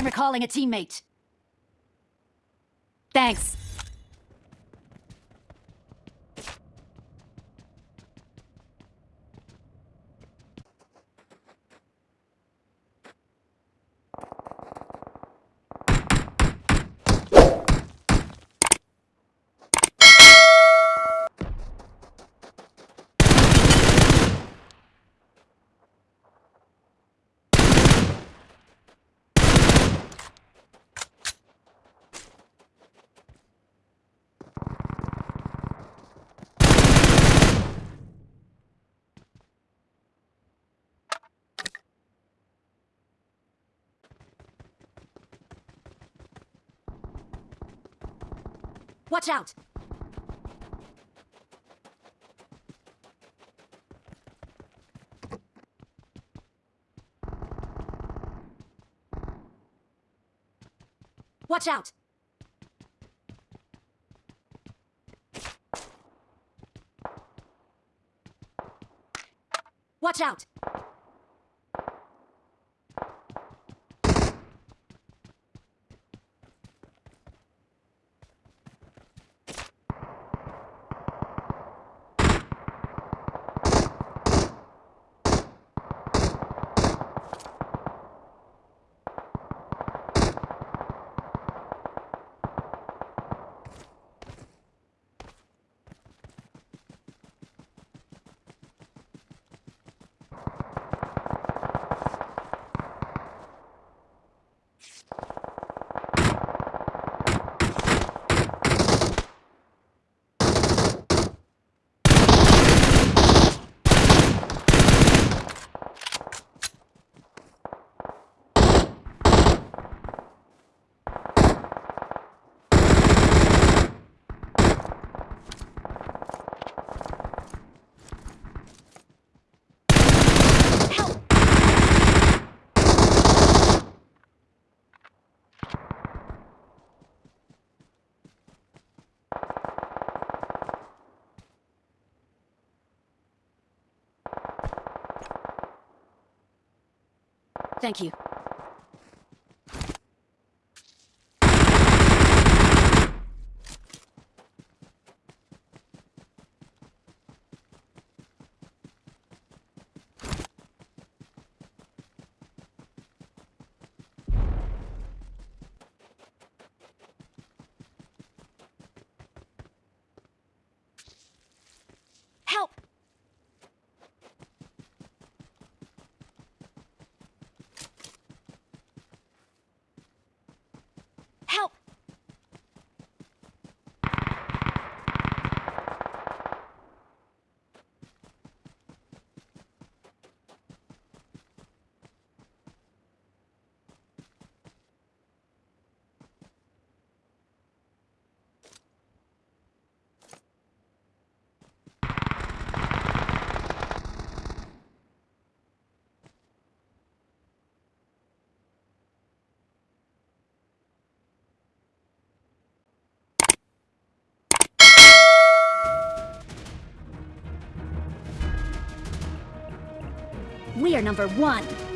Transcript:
I'm recalling a teammate. Thanks. Watch out! Watch out! Watch out! Thank you. We are number one.